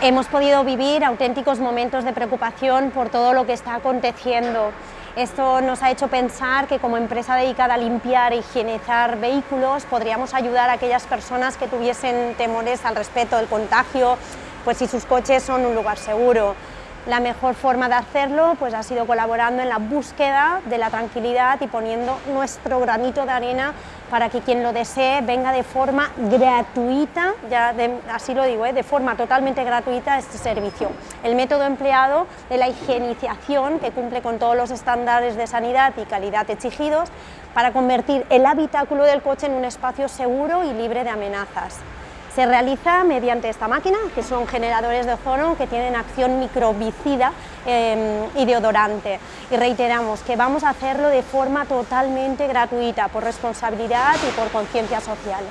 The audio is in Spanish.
Hemos podido vivir auténticos momentos de preocupación por todo lo que está aconteciendo. Esto nos ha hecho pensar que como empresa dedicada a limpiar e higienizar vehículos podríamos ayudar a aquellas personas que tuviesen temores al respecto del contagio, pues si sus coches son un lugar seguro. La mejor forma de hacerlo pues, ha sido colaborando en la búsqueda de la tranquilidad y poniendo nuestro granito de arena para que quien lo desee venga de forma gratuita, ya así lo digo, ¿eh? de forma totalmente gratuita este servicio. El método empleado de la higienización, que cumple con todos los estándares de sanidad y calidad exigidos, para convertir el habitáculo del coche en un espacio seguro y libre de amenazas. Se realiza mediante esta máquina, que son generadores de ozono que tienen acción microbicida em, y deodorante. Y reiteramos que vamos a hacerlo de forma totalmente gratuita, por responsabilidad y por conciencia social.